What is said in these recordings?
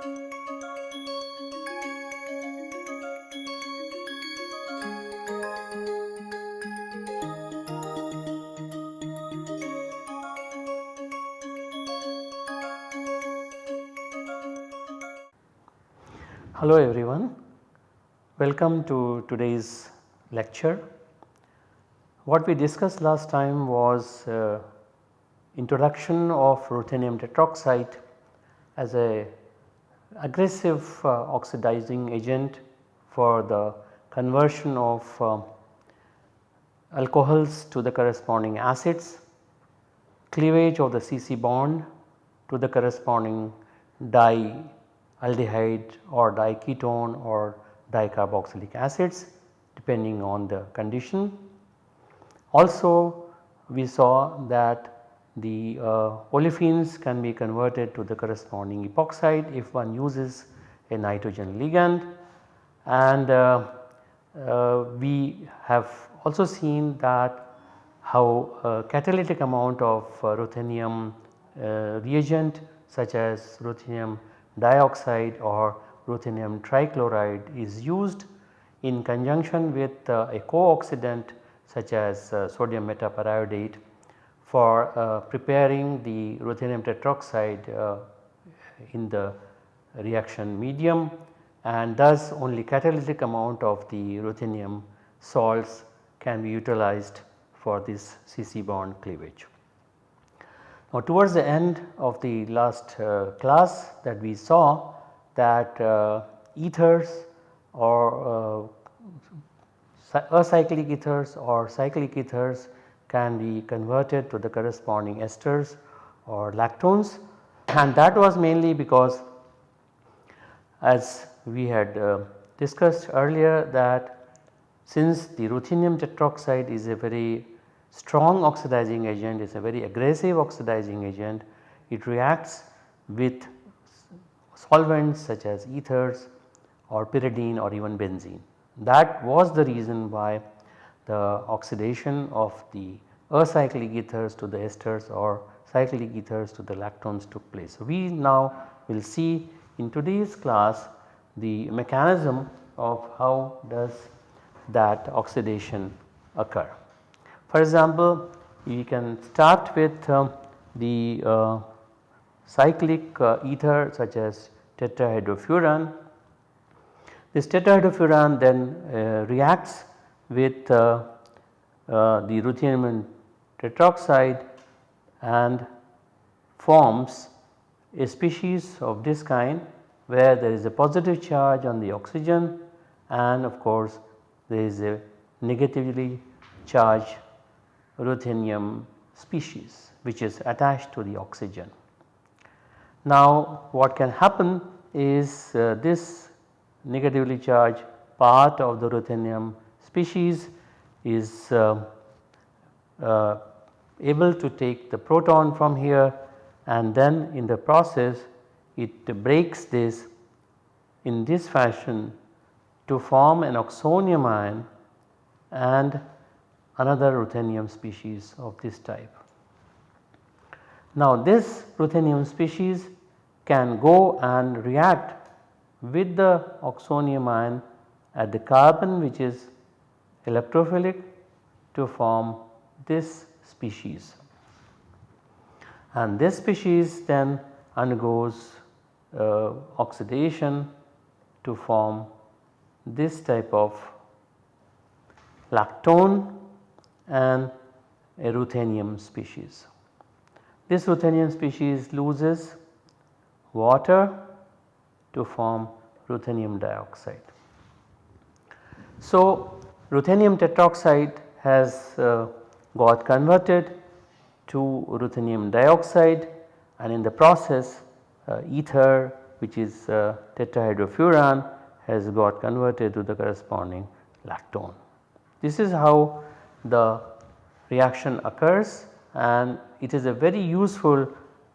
Hello everyone, welcome to today's lecture. What we discussed last time was uh, introduction of ruthenium tetroxide as a aggressive uh, oxidizing agent for the conversion of uh, alcohols to the corresponding acids, cleavage of the CC bond to the corresponding di aldehyde or diketone or dicarboxylic acids depending on the condition. Also we saw that the uh, olefins can be converted to the corresponding epoxide if one uses a nitrogen ligand. And uh, uh, we have also seen that how catalytic amount of uh, ruthenium uh, reagent such as ruthenium dioxide or ruthenium trichloride is used in conjunction with a co-oxidant such as sodium metaperiodate for uh, preparing the ruthenium tetroxide uh, in the reaction medium and thus only catalytic amount of the ruthenium salts can be utilized for this CC bond cleavage. Now towards the end of the last uh, class that we saw that uh, ethers or uh, acyclic ethers or cyclic ethers can be converted to the corresponding esters or lactones and that was mainly because as we had uh, discussed earlier that since the ruthenium tetroxide is a very strong oxidizing agent is a very aggressive oxidizing agent. It reacts with solvents such as ethers or pyridine or even benzene. That was the reason why the oxidation of the acyclic ethers to the esters or cyclic ethers to the lactones took place. So, we now will see in today's class the mechanism of how does that oxidation occur. For example, we can start with uh, the uh, cyclic uh, ether such as tetrahydrofuran. This tetrahydrofuran then uh, reacts with uh, uh, the ruthenium tetroxide and forms a species of this kind where there is a positive charge on the oxygen and of course there is a negatively charged ruthenium species which is attached to the oxygen. Now what can happen is uh, this negatively charged part of the ruthenium species is uh, uh, able to take the proton from here and then in the process it breaks this in this fashion to form an oxonium ion and another ruthenium species of this type. Now this ruthenium species can go and react with the oxonium ion at the carbon which is electrophilic to form this species. And this species then undergoes uh, oxidation to form this type of lactone and a ruthenium species. This ruthenium species loses water to form ruthenium dioxide. So, ruthenium tetroxide has uh, got converted to ruthenium dioxide and in the process uh, ether which is uh, tetrahydrofuran has got converted to the corresponding lactone. This is how the reaction occurs and it is a very useful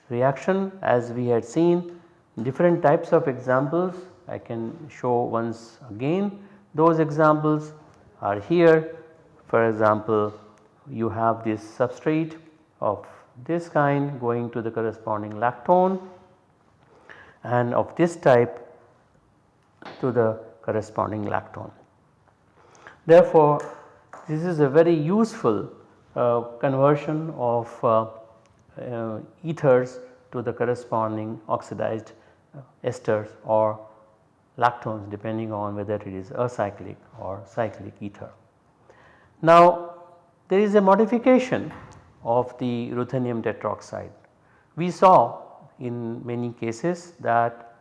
reaction as we had seen different types of examples I can show once again those examples are here for example you have this substrate of this kind going to the corresponding lactone and of this type to the corresponding lactone. Therefore, this is a very useful uh, conversion of uh, uh, ethers to the corresponding oxidized uh, esters or lactones depending on whether it is acyclic or cyclic ether. Now there is a modification of the ruthenium tetroxide. We saw in many cases that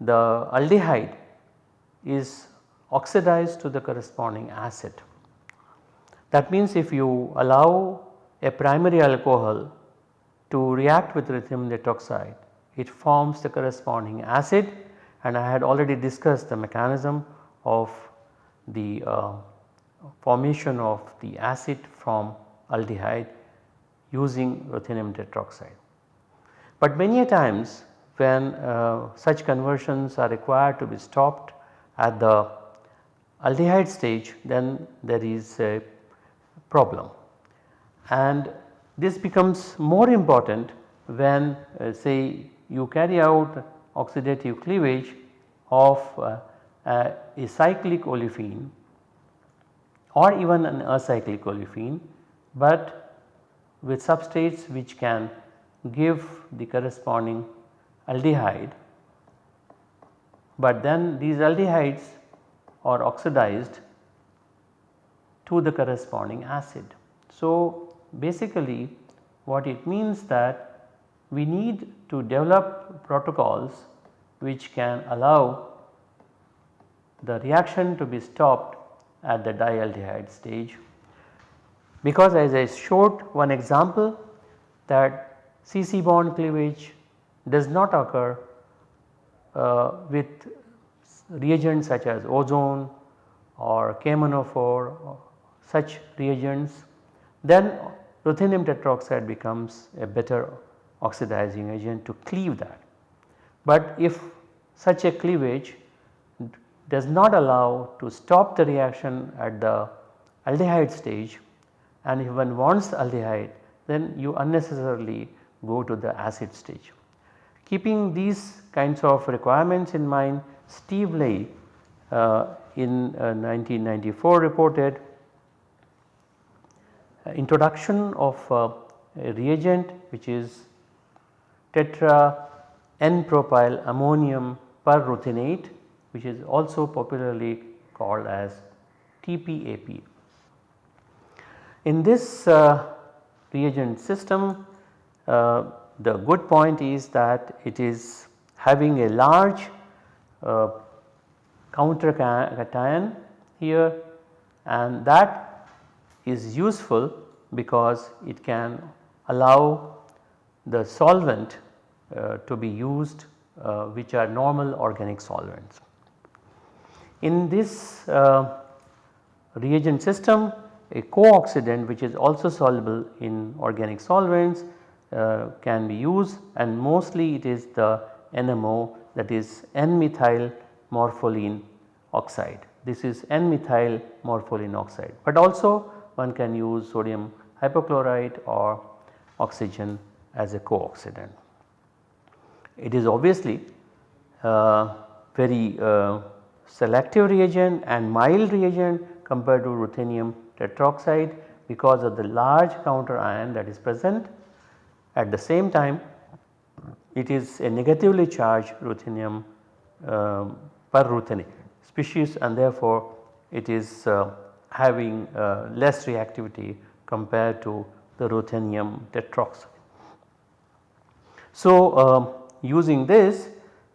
the aldehyde is oxidized to the corresponding acid. That means if you allow a primary alcohol to react with ruthenium tetroxide, it forms the corresponding acid and I had already discussed the mechanism of the uh, formation of the acid from aldehyde using ruthenium tetroxide. But many a times when uh, such conversions are required to be stopped at the aldehyde stage then there is a problem and this becomes more important when uh, say you carry out oxidative cleavage of uh, uh, a cyclic olefin or even an acyclic olefin, but with substrates which can give the corresponding aldehyde, but then these aldehydes are oxidized to the corresponding acid. So, basically what it means that we need to develop protocols which can allow the reaction to be stopped at the dialdehyde stage. Because as I showed one example that CC bond cleavage does not occur uh, with reagents such as ozone or KMnO4 such reagents then ruthenium tetroxide becomes a better oxidizing agent to cleave that. But if such a cleavage does not allow to stop the reaction at the aldehyde stage and if one wants aldehyde then you unnecessarily go to the acid stage. Keeping these kinds of requirements in mind Steve Ley uh, in uh, 1994 reported uh, introduction of uh, a reagent which is tetra N-propyl ammonium perruthenate which is also popularly called as TPAP. In this uh, reagent system uh, the good point is that it is having a large uh, counter cation here and that is useful because it can allow the solvent to be used uh, which are normal organic solvents. In this uh, reagent system a co-oxidant which is also soluble in organic solvents uh, can be used and mostly it is the NMO that is N-methyl morpholine oxide. This is N-methyl morpholine oxide but also one can use sodium hypochlorite or oxygen as a co-oxidant. It is obviously uh, very uh, selective reagent and mild reagent compared to ruthenium tetroxide because of the large counter ion that is present. At the same time it is a negatively charged ruthenium uh, perruthenate species and therefore it is uh, having uh, less reactivity compared to the ruthenium tetroxide. So, um, using this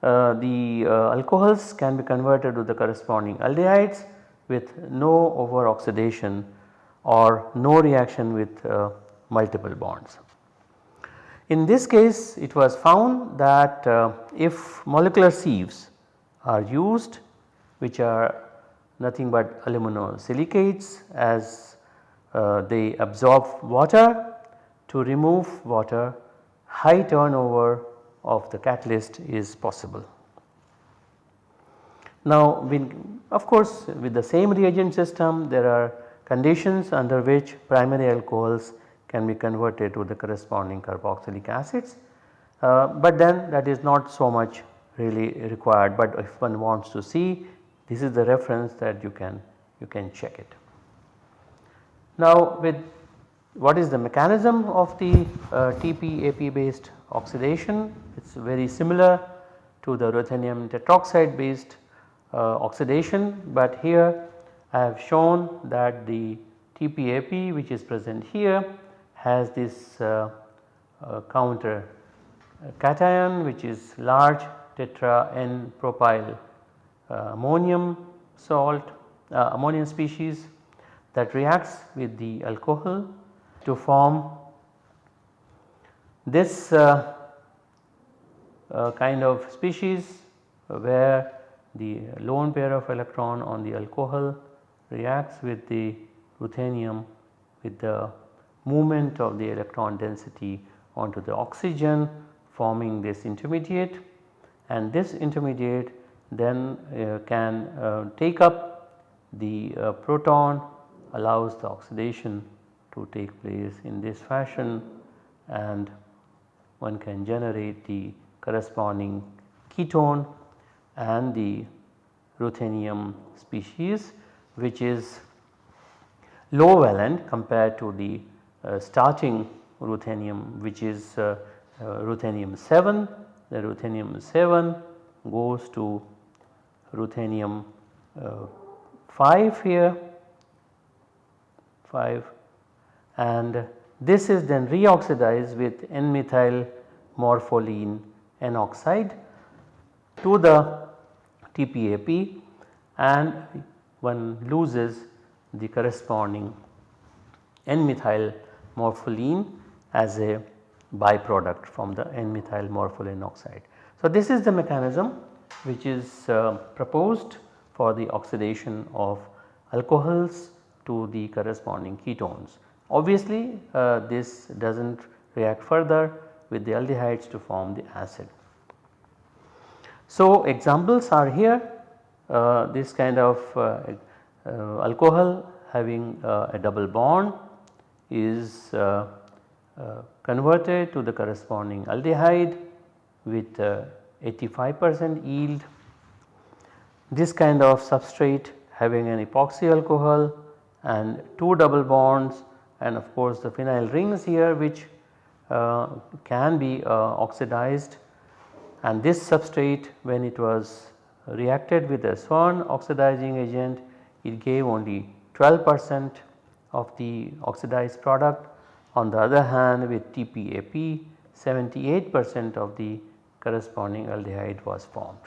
uh, the uh, alcohols can be converted to the corresponding aldehydes with no over oxidation or no reaction with uh, multiple bonds. In this case it was found that uh, if molecular sieves are used which are nothing but aluminosilicates as uh, they absorb water to remove water high turnover of the catalyst is possible. Now of course with the same reagent system there are conditions under which primary alcohols can be converted to the corresponding carboxylic acids, uh, but then that is not so much really required but if one wants to see this is the reference that you can you can check it. Now with what is the mechanism of the uh, TP-AP based oxidation. It is very similar to the ruthenium tetroxide based uh, oxidation but here I have shown that the TPAP which is present here has this uh, uh, counter cation which is large tetra N propyl uh, ammonium salt uh, ammonium species that reacts with the alcohol to form this uh, uh, kind of species where the lone pair of electron on the alcohol reacts with the ruthenium with the movement of the electron density onto the oxygen forming this intermediate. And this intermediate then uh, can uh, take up the uh, proton allows the oxidation to take place in this fashion and one can generate the corresponding ketone and the ruthenium species which is low valent compared to the uh, starting ruthenium which is uh, uh, ruthenium 7 the ruthenium 7 goes to ruthenium uh, 5 here 5 and this is then reoxidized with N-methyl morpholine N oxide to the TPAP and one loses the corresponding N-methyl morpholine as a byproduct from the N-methyl morpholine oxide. So, this is the mechanism which is uh, proposed for the oxidation of alcohols to the corresponding ketones. Obviously uh, this does not react further with the aldehydes to form the acid. So examples are here uh, this kind of uh, uh alcohol having uh, a double bond is converted to the corresponding aldehyde with 85 percent yield. This kind of substrate having an epoxy alcohol and 2 double bonds and of course the phenyl rings here which uh, can be uh, oxidized and this substrate when it was reacted with a Swern oxidizing agent it gave only 12 percent of the oxidized product. On the other hand with TPAP 78 percent of the corresponding aldehyde was formed.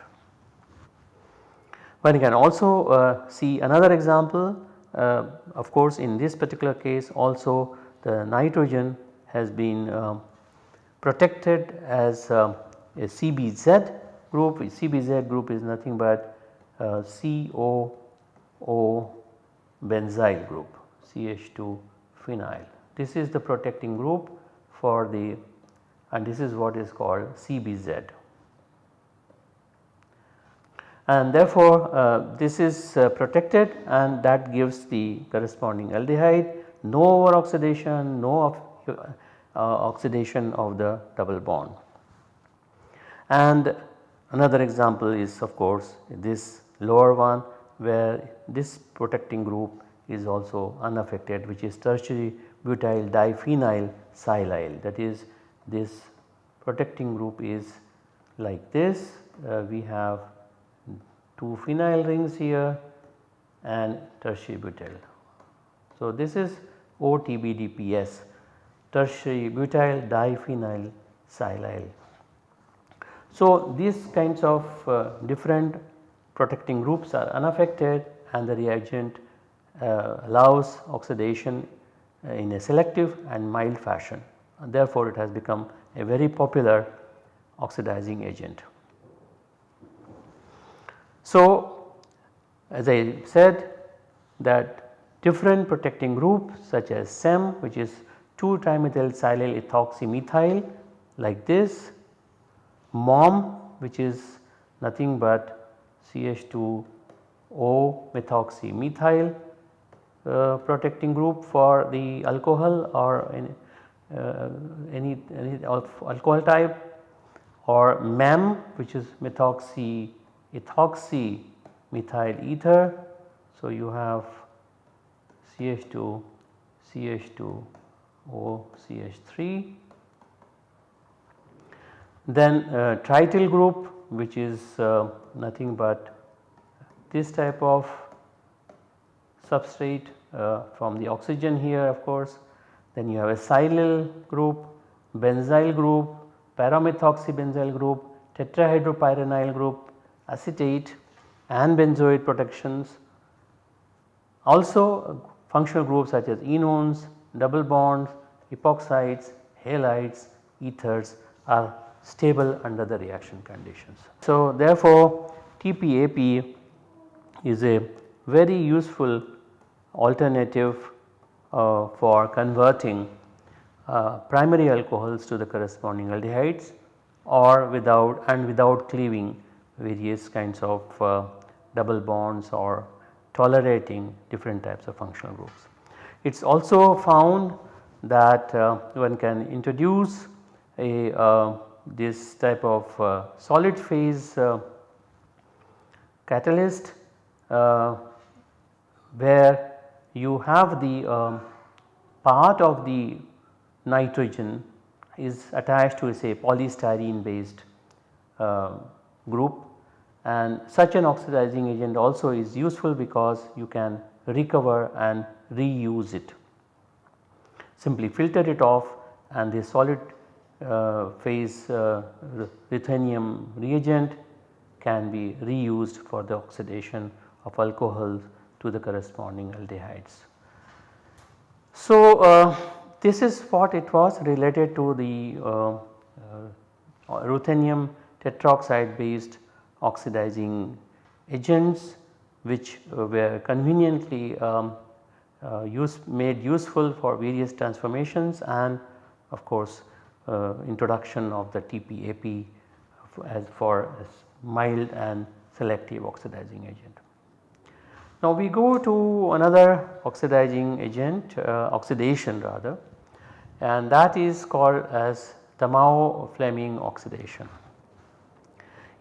One can also uh, see another example of course in this particular case also the nitrogen has been uh, protected as uh, a CBZ group. CBZ group is nothing but uh, COO benzyl group CH2 phenyl. This is the protecting group for the and this is what is called CBZ and therefore uh, this is uh, protected and that gives the corresponding aldehyde. No over oxidation no uh, oxidation of the double bond. And another example is of course this lower one where this protecting group is also unaffected which is tertiary butyl diphenyl silyl. That is this protecting group is like this. Uh, we have two phenyl rings here and tertiary butyl. So, this is OTBDPS tertiary butyl diphenyl silyl. So, these kinds of uh, different protecting groups are unaffected and the reagent uh, allows oxidation uh, in a selective and mild fashion and therefore, it has become a very popular oxidizing agent. So, as I said that different protecting groups such as SEM which is 2 trimethyl silyl ethoxy like this, MOM which is nothing but CH2O methoxymethyl uh, protecting group for the alcohol or any, uh, any, any alcohol type or MEM which is methoxy ethoxy methyl ether. So, you have CH2 CH2 O CH3 then uh, trityl group which is uh, nothing but this type of substrate uh, from the oxygen here of course. Then you have a silyl group, benzyl group, paramethoxybenzyl group, tetrahydropyranyl group, acetate and benzoate protections. Also functional groups such as enones, double bonds, epoxides, halides, ethers are stable under the reaction conditions. So therefore TPAP is a very useful alternative uh, for converting uh, primary alcohols to the corresponding aldehydes or without and without cleaving various kinds of uh, double bonds or tolerating different types of functional groups. It is also found that uh, one can introduce a uh, this type of uh, solid phase uh, catalyst uh, where you have the um, part of the nitrogen is attached to say polystyrene based uh, group and such an oxidizing agent also is useful because you can recover and reuse it. Simply filter it off and the solid uh, phase uh, ruthenium reagent can be reused for the oxidation of alcohols to the corresponding aldehydes. So, uh, this is what it was related to the uh, uh, ruthenium tetroxide based oxidizing agents which uh, were conveniently um, use made useful for various transformations and of course uh, introduction of the TPAP as for mild and selective oxidizing agent. Now we go to another oxidizing agent uh, oxidation rather and that is called as Tamao-Fleming oxidation.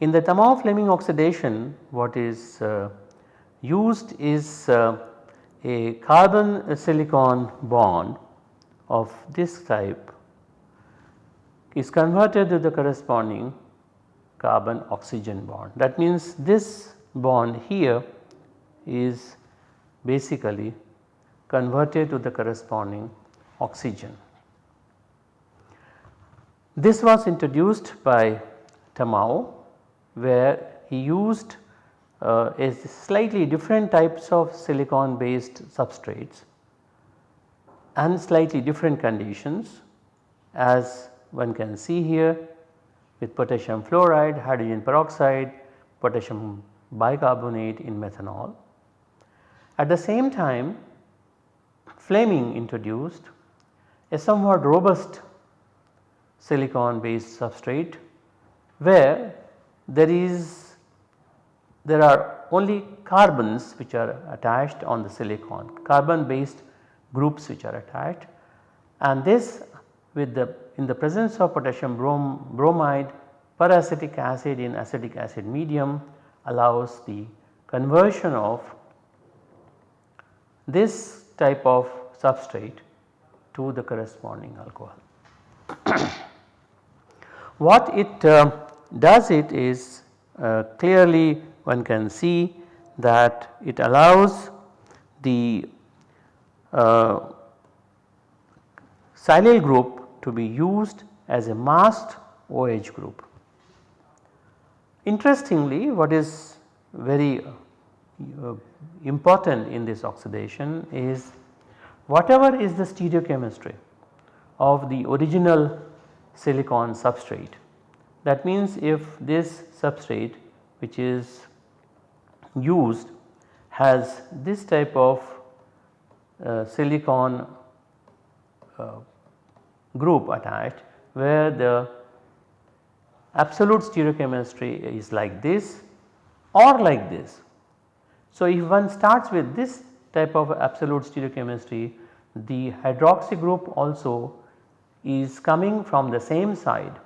In the Tamao-Fleming oxidation what is uh, used is uh, a carbon silicon bond of this type is converted to the corresponding carbon oxygen bond. That means this bond here is basically converted to the corresponding oxygen. This was introduced by Tamao where he used uh, a slightly different types of silicon based substrates and slightly different conditions as one can see here with potassium fluoride, hydrogen peroxide, potassium bicarbonate in methanol. At the same time Fleming introduced a somewhat robust silicon based substrate where there is there are only carbons which are attached on the silicon carbon based groups which are attached and this with the in the presence of potassium brom bromide peracetic acid in acetic acid medium allows the conversion of this type of substrate to the corresponding alcohol. what it uh, does it is uh, clearly one can see that it allows the uh, silyl group to be used as a masked OH group. Interestingly what is very uh, important in this oxidation is whatever is the stereochemistry of the original silicon substrate that means if this substrate which is used has this type of uh, silicon uh, group attached where the absolute stereochemistry is like this or like this. So, if one starts with this type of absolute stereochemistry the hydroxy group also is coming from the same side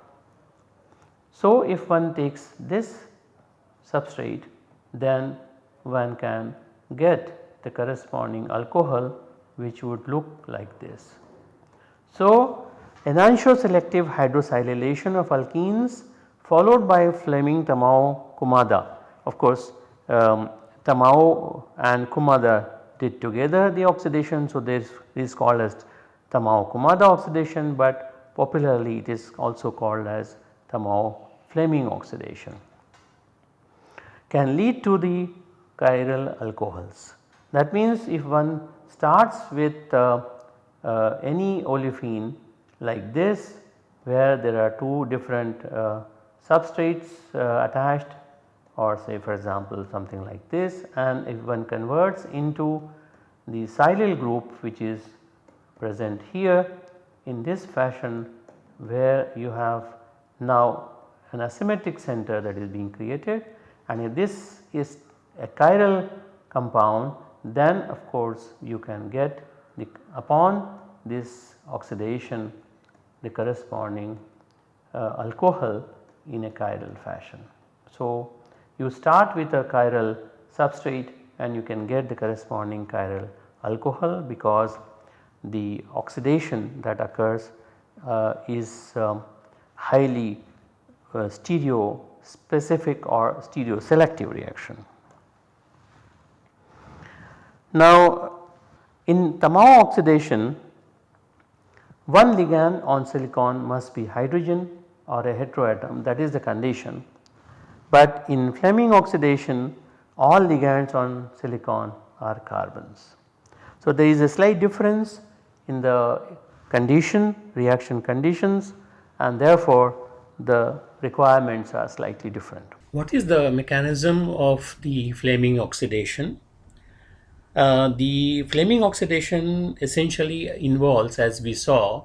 So, if one takes this substrate then one can get the corresponding alcohol which would look like this. So, enantioselective hydrosilylation of alkenes followed by Fleming-Tamao Kumada. Of course, um, Tamao and Kumada did together the oxidation. So, this is called as Tamao Kumada oxidation, but popularly it is also called as Tamao Fleming oxidation can lead to the chiral alcohols. That means if one starts with uh, uh, any olefin like this where there are two different uh, substrates uh, attached or say for example something like this and if one converts into the silyl group which is present here in this fashion where you have now an asymmetric center that is being created and if this is a chiral compound then of course you can get the upon this oxidation the corresponding uh, alcohol in a chiral fashion. So, you start with a chiral substrate and you can get the corresponding chiral alcohol because the oxidation that occurs uh, is um, highly uh, stereo specific or stereo selective reaction. Now in Tamao oxidation one ligand on silicon must be hydrogen or a heteroatom that is the condition. But in Fleming oxidation all ligands on silicon are carbons. So there is a slight difference in the condition reaction conditions and therefore the requirements are slightly different. What is the mechanism of the Fleming oxidation? Uh, the Fleming oxidation essentially involves as we saw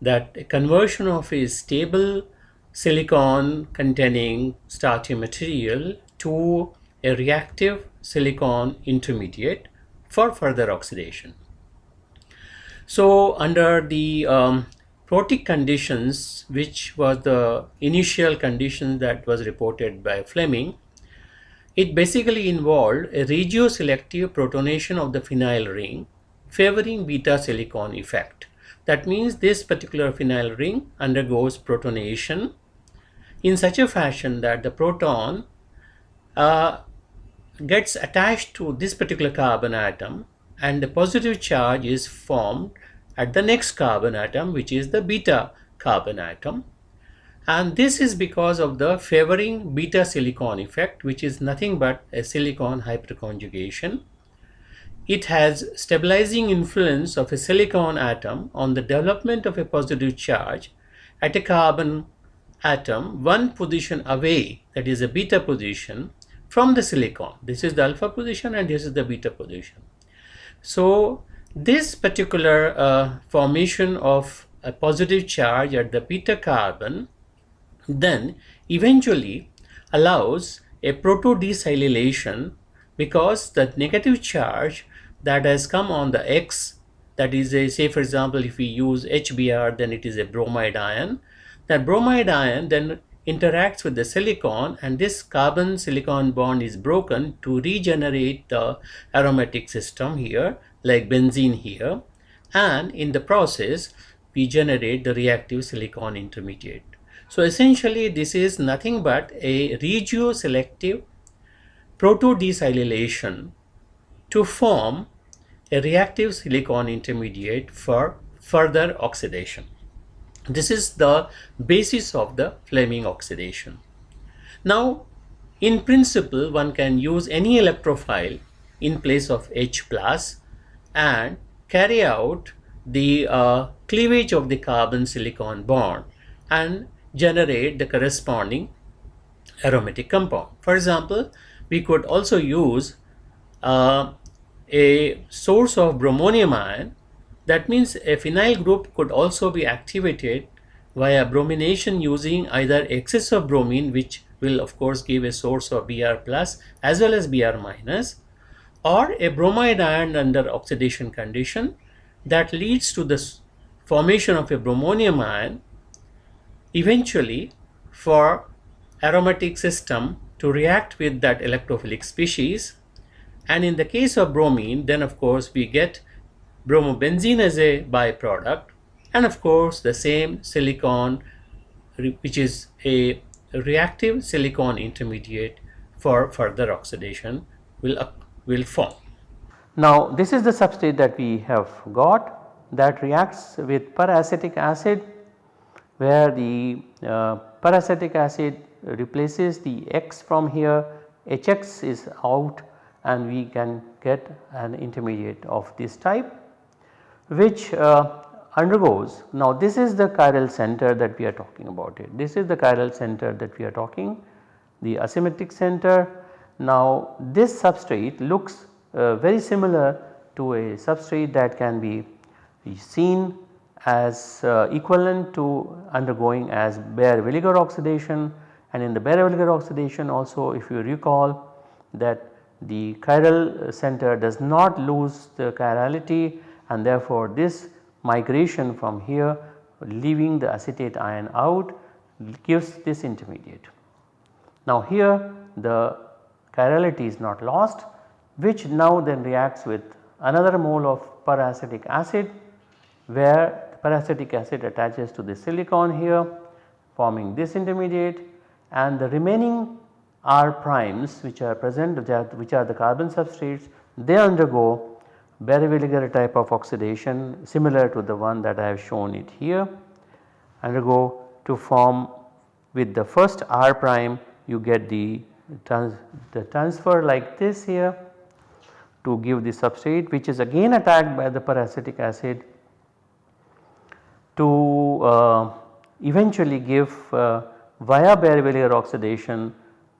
that a conversion of a stable silicon containing starchy material to a reactive silicon intermediate for further oxidation. So under the um, protic conditions which was the initial condition that was reported by Fleming, it basically involved a regioselective protonation of the phenyl ring favoring beta silicon effect. That means this particular phenyl ring undergoes protonation in such a fashion that the proton uh, gets attached to this particular carbon atom and the positive charge is formed at the next carbon atom which is the beta carbon atom and this is because of the favoring beta silicon effect which is nothing but a silicon hyperconjugation. It has stabilizing influence of a silicon atom on the development of a positive charge at a carbon atom one position away that is a beta position from the silicon. This is the alpha position and this is the beta position. So this particular uh, formation of a positive charge at the beta carbon then eventually allows a proto-desilylation because the negative charge that has come on the X that is a say for example if we use HBr then it is a bromide ion. That bromide ion then interacts with the silicon and this carbon silicon bond is broken to regenerate the aromatic system here like benzene here and in the process we generate the reactive silicon intermediate. So essentially this is nothing but a regioselective proto-desilylation to form a reactive silicon intermediate for further oxidation. This is the basis of the Fleming oxidation. Now in principle one can use any electrophile in place of H plus and carry out the uh, cleavage of the carbon silicon bond and generate the corresponding aromatic compound. For example, we could also use uh, a source of bromonium ion that means a phenyl group could also be activated via bromination using either excess of bromine which will of course give a source of Br plus as well as Br minus or a bromide ion under oxidation condition that leads to the formation of a bromonium ion eventually for aromatic system to react with that electrophilic species. And in the case of bromine then of course we get bromobenzene as a byproduct and of course the same silicon which is a reactive silicon intermediate for further oxidation will, will form. Now this is the substrate that we have got that reacts with peracetic acid where the uh, peracetic acid replaces the X from here HX is out and we can get an intermediate of this type which uh, undergoes now this is the chiral center that we are talking about it this is the chiral center that we are talking the asymmetric center. Now this substrate looks uh, very similar to a substrate that can be seen as uh, equivalent to undergoing as Baeyer-Villiger oxidation and in the Baeyer-Villiger oxidation also if you recall that the chiral center does not lose the chirality and therefore this migration from here leaving the acetate ion out gives this intermediate. Now here the chirality is not lost which now then reacts with another mole of peracetic acid where peracetic acid attaches to the silicon here forming this intermediate and the remaining R primes which are present which are the carbon substrates they undergo Baeyer-Villiger type of oxidation similar to the one that I have shown it here undergo to form with the first R prime you get the, trans the transfer like this here to give the substrate which is again attacked by the peracetic acid to uh, eventually give uh, via Baeyer-Villiger oxidation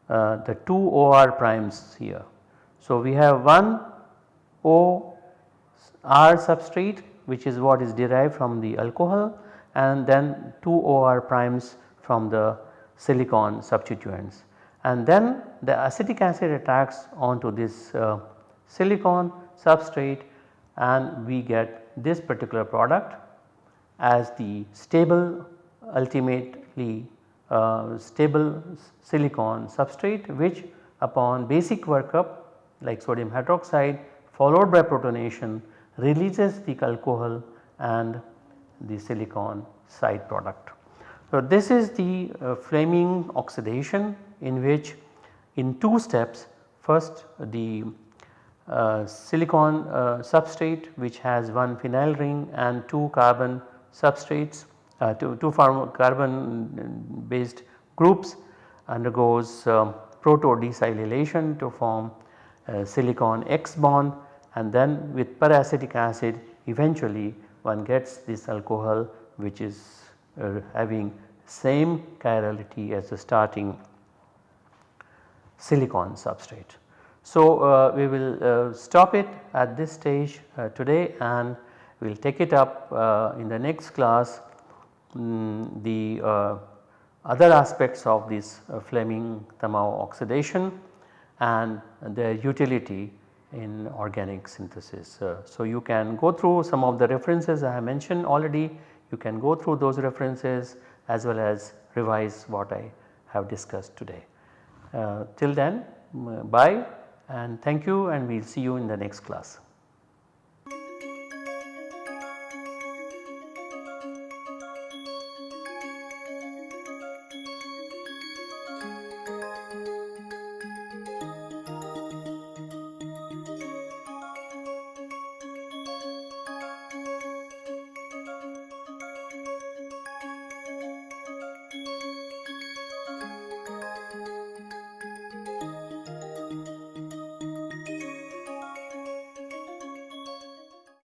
uh, the 2 OR primes here. So, we have one O R substrate which is what is derived from the alcohol and then 2 OR primes from the silicon substituents and then the acetic acid attacks onto this uh, silicon substrate and we get this particular product as the stable ultimately uh, stable silicon substrate which upon basic workup like sodium hydroxide followed by protonation releases the alcohol and the silicon side product. So, this is the uh, Fleming oxidation in which in two steps first the uh, silicon uh, substrate which has one phenyl ring and two carbon substrates uh, two, two carbon based groups undergoes um, proto desilylation to form silicon X bond and then with peracetic acid eventually one gets this alcohol which is uh, having same chirality as the starting silicon substrate. So, uh, we will uh, stop it at this stage uh, today and we will take it up uh, in the next class um, the uh, other aspects of this Fleming-Tamao oxidation and their utility in organic synthesis. Uh, so, you can go through some of the references I have mentioned already, you can go through those references as well as revise what I have discussed today. Uh, till then bye and thank you and we will see you in the next class.